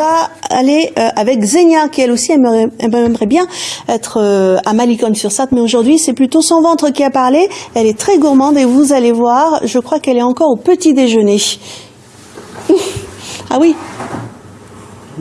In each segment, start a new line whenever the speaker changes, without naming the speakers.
va aller euh, avec Zenia, qui elle aussi aimerait, aimerait bien être euh, à Malicone-sur-Sarthe, mais aujourd'hui c'est plutôt son ventre qui a parlé. Elle est très gourmande et vous allez voir, je crois qu'elle est encore au petit déjeuner. ah oui,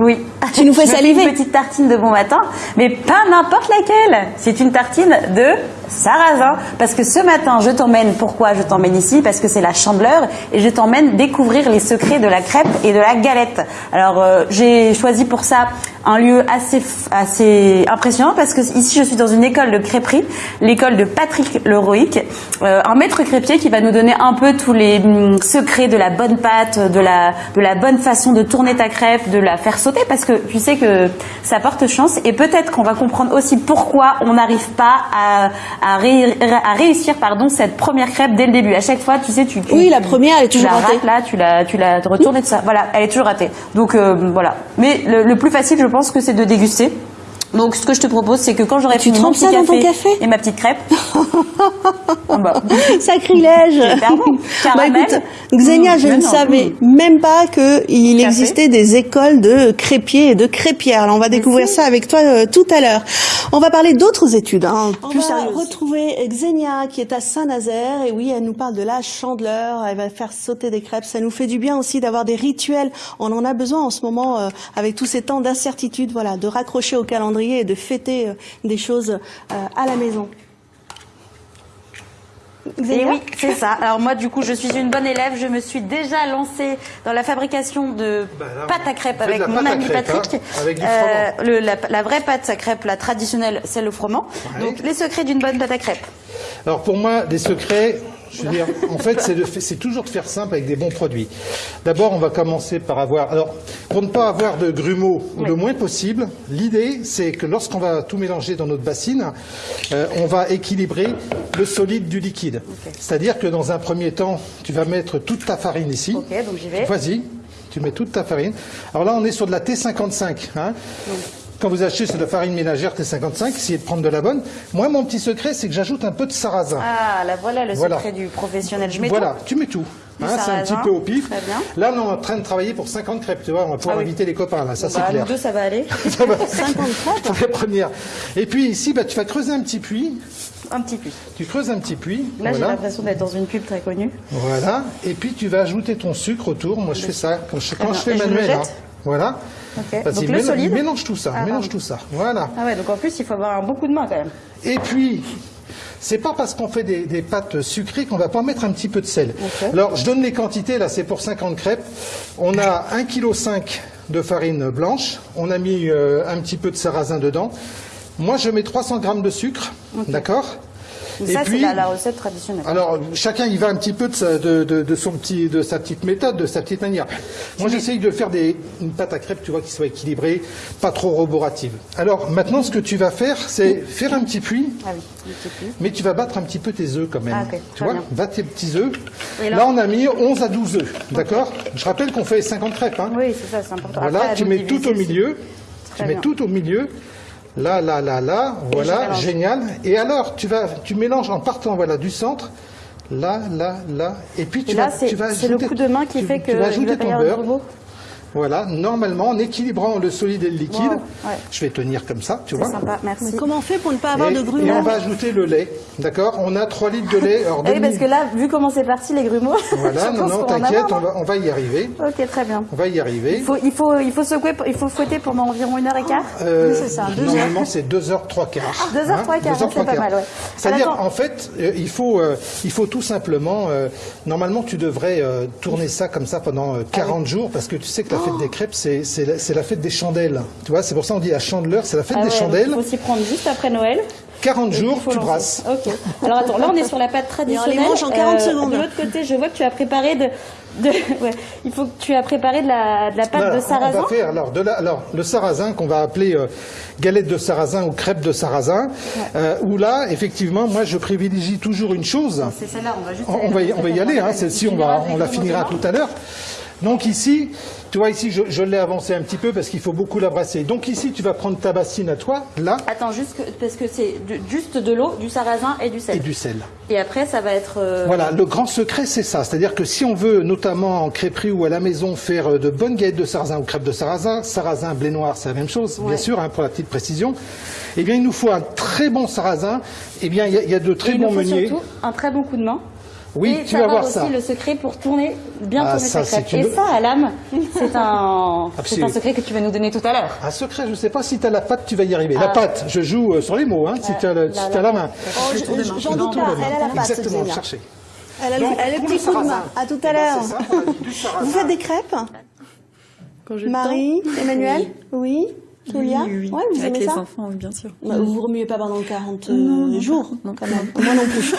Oui.
Tu nous fais saliver.
Une petite tartine de bon matin, mais pas n'importe laquelle. C'est une tartine de sarrasin. Parce que ce matin, je t'emmène, pourquoi je t'emmène ici? Parce que c'est la chandeleur et je t'emmène découvrir les secrets de la crêpe et de la galette. Alors, euh, j'ai choisi pour ça un lieu assez, assez impressionnant parce que ici, je suis dans une école de crêperie, l'école de Patrick Leroic, euh, un maître crêpier qui va nous donner un peu tous les hum, secrets de la bonne pâte, de la, de la bonne façon de tourner ta crêpe, de la faire sauter parce que tu sais que ça porte chance et peut-être qu'on va comprendre aussi pourquoi on n'arrive pas à, ré- à réussir pardon, cette première crêpe dès le début. À chaque fois, tu sais, tu, tu-
Oui, la première, elle est toujours ratée.
là, tu la, tu la retournes et tout ça. Voilà, elle est toujours ratée. Donc euh, voilà. Mais le, le plus facile, je pense que c'est de déguster. Donc ce que je te propose, c'est que quand j'aurai fini mon petit
ça dans ton café
et ma petite crêpe, bah,
Sacrilège. Bah écoute, Xenia,
Mmh,
je
mais
ne
non,
savais
mmh.
même pas qu'il
Café.
existait des écoles de crépiers et de crêpières. Alors on va découvrir ça avec toi euh, tout à l'heure. On va parler d'autres études, hein,
On
plus
va
retrouver Xenia qui est à Saint-Nazaire et oui, elle nous parle de la chandeleur. Elle va faire sauter des crêpes. Ça nous fait du bien aussi d'avoir des rituels. On en a besoin en ce moment euh, avec tous ces temps d'incertitude. Voilà, de raccrocher au calendrier et de fêter euh, des choses euh, à la maison.
Et
Xenia
oui, c'est ça. Alors moi, du coup, je suis une bonne élève. Je me suis déjà lancée dans la fabrication de
Bah là,
pâte à crêpes avec mon ami Patrick.
hein, avec du
le- la, la vraie pâte à crêpes, la traditionnelle, c'est le froment.
Ouais.
Donc les secrets d'une bonne pâte à crêpes.
Alors pour moi, des secrets, je veux dire, en fait, c'est toujours de faire simple avec des bons produits. D'abord, on va commencer par avoir. Alors, pour ne pas avoir de grumeaux le moins possible, l'idée, c'est que lorsqu'on va tout mélanger dans notre bassine, euh, on va équilibrer le solide du liquide. C'est-à-dire que dans un premier temps, tu vas mettre toute ta farine ici.
Ok, donc j'y vais.
Vas-y, tu mets toute ta farine. Alors là, on est sur de la T55. Hein. Quand vous achetez sur de la farine ménagère T55, essayez de prendre de la bonne. Moi, mon petit secret, c'est que j'ajoute un peu de sarrasin.
Ah, là voilà le
Voilà.
secret du professionnel. Je mets
voilà,
tout.
tu mets tout. Hein, c'est un petit peu au pif.
très bien.
Là, on est en train de travailler pour 50 crêpes, tu vois, on va pouvoir
Ah oui.
inviter les copains, là, ça
Bah,
c'est clair.
nous deux, ça va aller.
50 crêpes
C'est la première. Et puis ici, bah, tu vas creuser un petit puits.
Un petit peu.
Tu creuses un petit puits.
Là, j'ai l'impression d'être dans une pub très connue.
Voilà. Et puis tu vas ajouter ton sucre autour. Moi, je fais ça quand je, quand
bien.
je fais
Et je le
manuel.
jette
hein. Voilà.
Ok.
Vas-y,
Donc le
mélange-
solide
Mélange tout ça.
Ah,
mélange
pardon.
tout ça. Voilà.
Ah ouais, donc en plus, il faut avoir un beaucoup de mains quand même.
Et puis, c'est pas parce qu'on fait des, des pâtes sucrées qu'on va pas mettre un petit peu de sel. Alors, je donne les quantités, là, c'est pour 50 crêpes. On a 1,5 kg de farine blanche. On a mis euh, un petit peu de sarrasin dedans. Moi, je mets 300 grammes de sucre. D'accord?
Mais ça, c'est la, la recette traditionnelle.
alors, chacun y va un petit peu de sa, de, de- de son petit, de sa petite méthode, de sa petite manière. Moi, j'essaye de faire des, une pâte à crêpes, tu vois, qui soit équilibrée, pas trop roborative. Alors, maintenant, ce que tu vas faire, c'est faire un petit puits,
Ah oui, un petit peu.
mais tu vas battre un petit peu tes œufs quand même.
Ah,
tu vois, bats tes petits œufs.
Et là-
là... on a mis 11 à 12 œufs, d'accord? Je rappelle qu'on fait 50 crêpes. Hein.
Oui, c'est ça, c'est important.
Voilà,
Après,
tu mets tout au milieu. Tu mets
bien.
tout au milieu. Là, là, là, là, voilà, génial. Et alors, tu vas, tu mélanges en partant, voilà, du centre. Là, là, là, et puis tu
Et là,
vas, tu vas
c'est le coup de main qui
tu-
fait
tu
que
vas
il
ajouter ton beurre. Voilà, normalement, en équilibrant le solide et le liquide.
Wow, ouais.
Je vais tenir comme ça, tu
C'est
vois.
sympa, merci.
Comment on fait pour ne pas avoir
Et,
de
et
grumeaux
on va ajouter le lait, d'accord? On a 3 litres de lait. Alors,
Ah oui,
demi-
parce que là, vu comment c'est parti, les grumeaux,
Voilà, non, non, t'inquiète,
marre,
on va, on va y arriver.
Ok, très bien.
On va y arriver.
Il faut, il faut, il faut secouer, il faut fouetter pendant environ une heure et quart.
Euh,
Oui, c'est ça, deux
normalement, c'est 2 heures 3 quarts.
Deux heures, trois quarts,
deux heures,
c'est pas
quarts.
mal, ouais.
C'est-à-dire, en fait, euh, il, faut, euh, il faut tout simplement. euh, normalement, tu devrais euh, tourner ça comme ça pendant euh, 40 jours, parce que tu sais que la fête des crêpes, c'est c'est la, la fête des chandelles. Tu vois, c'est pour ça qu'on dit la chandeleur, c'est la fête
Ah
des
ouais,
chandelles.
Il faut s'y prendre juste après Noël.
40
Et
jours, tu brasses.
Ok. Alors attends, là on est sur la pâte traditionnelle.
les mange en 40 secondes.
De l'autre côté, je vois que tu as préparé de, de ouais, il faut que tu as préparé de la, de la pâte
Voilà,
de sarrasin.
On va faire alors, de la- alors le sarrasin qu'on va appeler euh, galette de sarrasin ou crêpe de sarrasin. euh, où là, effectivement, moi je privilégie toujours une chose.
C'est celle-là, on va juste.
On, on va y, on va y aller, hein, celle-ci on, va, on la finira tout à l'heure. Donc ici, tu vois ici je, je l'ai avancé un petit peu parce qu'il faut beaucoup la brasser. Donc ici tu vas prendre ta bassine à toi, là,
Attends, juste que- parce que c'est juste de l'eau, du sarrasin et du sel.
et du sel.
Et après, ça va être. euh,
Voilà, le grand secret c'est ça. C'est-à-dire que si on veut notamment en crêperie ou à la maison, faire euh, de bonnes galettes de sarrasin ou crêpes de sarrasin, sarrasin, blé noir, c'est la même chose, bien sûr, hein, pour la petite précision, eh bien, il nous faut un très bon sarrasin. Eh bien, il y a, il y a de très
Et il
bons
nous faut
meuniers.
surtout un très bon coup de main.
Oui,
et
tu vas voir
aussi
ça.
le secret pour tourner, bien
Ah,
tourner
ça,
sa crêpe. Et ça, à l'âme, c'est un, un secret que tu vas nous donner tout à l'heure.
Un secret, je ne sais pas si tu as la pâte, tu vas y arriver. La
Ah.
pâte, je joue euh, sur les mots, hein, si tu as, la,
la-
si t'as la main.
Oh, je- je- J'en doute pas, elle a la patte,
Exactement, cherchez.
Elle a le,
Donc,
elle a le
pour
petit coup de main. À tout
eh
à
ben,
l'heure. Vous faites des crêpes Marie, Emmanuel Oui Julia
Oui, oui.
Ouais, vous
Avec
aimez
les
ça
enfants, oui, bien sûr.
Bah, Vous remuez pas pendant 40 euh, jours, quand même. Moi non plus.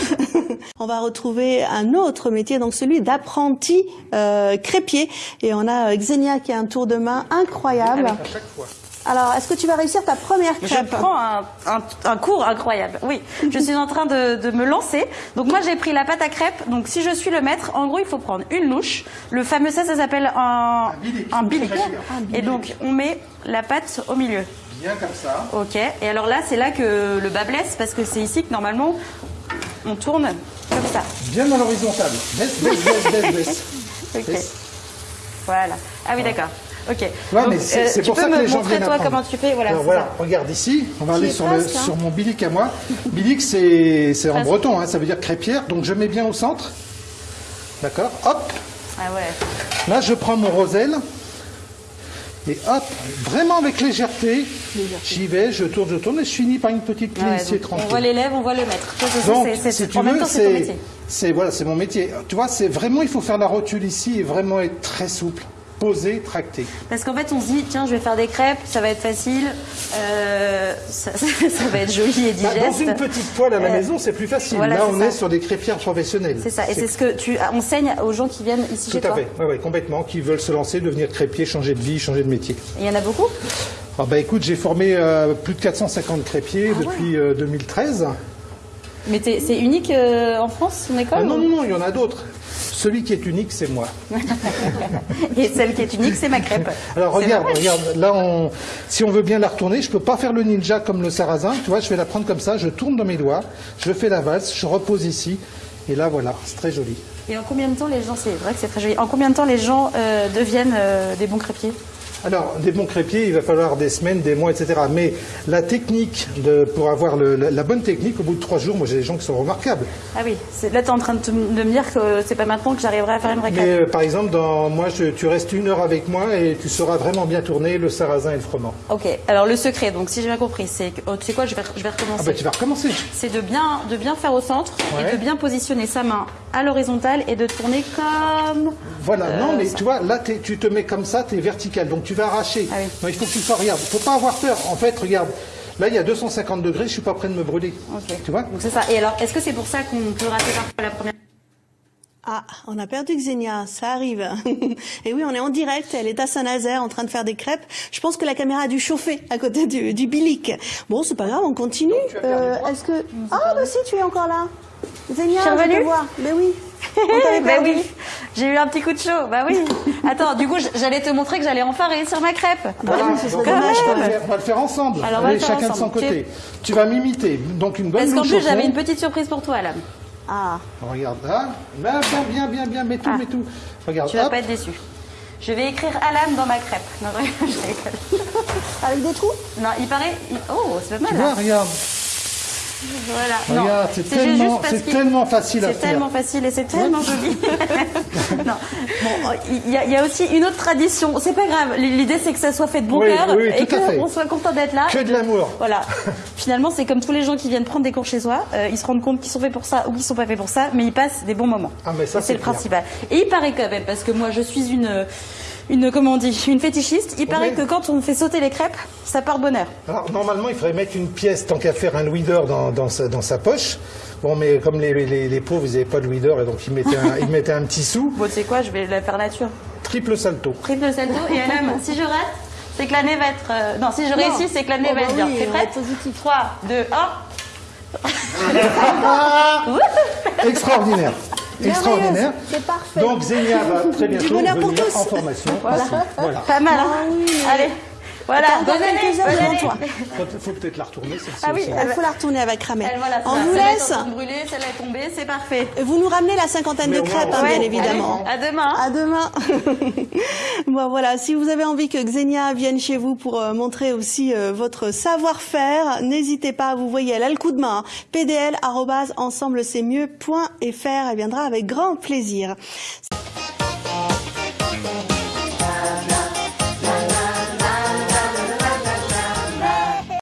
on va retrouver un autre métier, donc celui d'apprenti euh, crépier. Et on a euh, Xenia qui a un tour de main incroyable.
À chaque fois.
Alors, est-ce que tu vas réussir ta première
Je
crêpe
prends un, un- un cours incroyable. Oui, je suis en train de, de me lancer. Donc moi j'ai pris la pâte à crêpes. Donc si je suis le maître, en gros il faut prendre une louche. Le fameux ça, ça s'appelle un
bilic.
un bilic. Et donc on met la pâte au milieu.
Bien comme ça.
Ok. Et alors là c'est là que le bas blesse parce que c'est ici que normalement on tourne comme ça.
Bien dans l'horizontale. Baisse, baisse, baisse, baisse, baisse.
Ok.
Baisse.
Voilà. Ah oui d'accord. Ok.
Ouais,
Donc,
mais c'est
euh,
pour ça que les gens
montrer
viennent
toi
apprendre.
comment tu fais. Voilà.
Alors regarde ici, on va aller le,
hein.
sur mon bilic à moi. Bilic, c'est c'est en breton, hein, ça veut dire crêpière, donc je mets bien au centre. D'accord Hop,
Ah ouais.
là je prends mon roselle. Et hop, vraiment avec légèreté, j'y vais, je tourne, je tourne et je finis par une petite
ouais,
plissée
donc,
tranquille.
on voit l'élève, on voit le maître.
Donc,
c'est-
si tu
en même
veux,
temps, c'est ton
c'est
métier.
c'est- voilà, c'est mon métier. Tu vois, c'est vraiment, il faut faire la rotule ici et vraiment être très souple, posé, tracté.
Parce qu'en fait, on se dit, tiens, je vais faire des crêpes, ça va être facile, euh, ça, ça va être joli et
Bah,
digeste.
dans une petite poêle à la
Euh,
maison, c'est plus facile.
voilà,
Là, on
ça.
est sur des crêpières professionnelles.
C'est ça. Et c'est ce que tu enseignes aux gens qui viennent ici
Tout
chez
à
toi.
fait, ouais, ouais, complètement, qui veulent se lancer, devenir crêpier, changer de vie, changer de métier.
Et Il y en a beaucoup
Ah bah écoute, j'ai formé euh, plus de 450 crêpiers
Ah
depuis euh, 2013.
Mais c'est unique en France, ton école
Ah non, non, non, il y en a d'autres. Celui qui est unique, c'est moi.
Et celle qui est unique, c'est ma crêpe.
Alors regarde, regarde, là, on, si on veut bien la retourner, je peux pas faire le ninja comme le sarrasin, tu vois, je vais la prendre comme ça, je tourne dans mes doigts, je fais la valse, je repose ici, et là voilà, c'est très joli.
Et en combien de temps les gens, c'est vrai que c'est très joli, en combien de temps les gens euh, deviennent euh, des bons crêpiers
Alors, des bons crêpiers, il va falloir des semaines, des mois, etc. Mais la technique, de, pour avoir le- la, la bonne technique, au bout de trois jours, moi j'ai des gens qui sont remarquables.
Ah oui, là tu es en train de, te- de me dire que c'est pas maintenant que j'arriverai à faire une vraie
Mais euh, par exemple, dans, moi, je- tu restes une heure avec moi et tu sauras vraiment bien tourner le sarrasin et le froment.
Ok, alors le secret, donc si j'ai bien compris, c'est que, oh, tu sais quoi, je vais, je vais recommencer.
Ah bah tu vas recommencer.
c'est de bien, de bien faire au centre
Ouais.
et de bien positionner sa main à l'horizontale et de tourner comme.
Voilà,
Euh,
non, mais
ça.
tu vois, là, tu te mets comme ça, tu es vertical, donc tu vas arracher.
Ah oui.
Non, il faut que tu sois, regarde, faut pas avoir peur. En fait, regarde, là, il y a 250 degrés, je suis pas prêt de me brûler. Tu vois
Donc c'est ça. Et alors, est-ce que c'est pour ça qu'on peut rater parfois la première
Ah, on a perdu Xenia, ça arrive. Et oui, on est en direct, elle est à Saint-Nazaire en train de faire des crêpes. Je pense que la caméra a dû chauffer à côté du, du bilic. Bon, c'est pas grave, on continue. Euh, Est-ce que... Ah, bah si, tu es encore là. Xenia,
Je suis
je
revenue
te vois. Mais oui.
Bah oui, j'ai eu un petit coup de chaud. Bah oui. Attends, du coup, j'allais te montrer que j'allais enfin réussir ma crêpe.
Voilà,
oui, ce serait
donc,
dommage,
on, va le faire, on va le faire ensemble.
Alors, on va
Allez,
le faire
chacun de son
ensemble.
côté. Tu vas m'imiter. Donc une bonne
Parce qu'en plus, j'avais une petite surprise pour toi, Alam.
Ah,
Regarde là. Là, bien, bien, bien, bien, mets tout,
Ah.
mets tout. Regarde,
Tu vas
hop.
pas être déçu. Je vais écrire Alam dans ma crêpe. Non, je rigole.
avec des trous?
Non, il paraît. Oh, c'est pas
Tu
mal.
vois,
Là.
regarde.
Voilà.
Regarde, c'est tellement, c'est facile à
C'est
faire.
tellement facile et c'est tellement joli. non. Bon, il y, a- il y a aussi une autre tradition. C'est pas grave. L'idée, c'est que ça soit fait de bon
Oui,
cœur
oui,
et qu'on soit content d'être là.
Que de l'amour.
Voilà. Finalement, c'est comme tous les gens qui viennent prendre des cours chez soi. euh, ils se rendent compte qu'ils sont faits pour ça ou qu'ils sont pas faits pour ça, mais ils passent des bons moments.
Ah, mais ça,
Et
c'est
c'est le
clair.
principal. Et il paraît quand même, parce que moi, je suis une, une comment on dit, une fétichiste. Il paraît que quand on fait sauter les crêpes, ça part bonheur.
Alors, normalement, il faudrait mettre une pièce, tant qu'à faire un louis d'or dans, dans, sa, dans sa poche. Bon, mais comme les, les, les pauvres, ils n'avaient pas de louis d'or, et donc ils mettaient, un, ils mettaient un petit sou.
Bon, tu sais quoi, je vais la faire nature.
Triple salto.
Triple salto et même si je rate, c'est que l'année va être. euh, non, si je réussis, c'est que l'année
Oh,
va
bah
être bien.
oui,
T'es prête
positif.
3, 2, 1.
Extraordinaire. Extraordinaire.
c'est parfait.
Donc Zénia va très bientôt venir en formation.
Voilà. Pas mal, hein
Ah oui, mais-
Allez. Voilà, bonne
quelques heures devant toi.
Faut, faut peut-être la retourner celle-ci
Ah oui, il faut la retourner avec Ramel.
Elle, voilà,
On vous laisse.
brûler, celle-là est tombée, c'est parfait.
Vous nous ramenez la cinquantaine
Mais
de crêpes, hein, bien évidemment.
À demain.
À demain. bon voilà, si vous avez envie que Xenia vienne chez vous pour euh, montrer aussi euh, votre savoir-faire, n'hésitez pas, vous voyez, elle a le coup de main. hein. pdl@ensemblecestmieux.fr, elle viendra avec grand plaisir.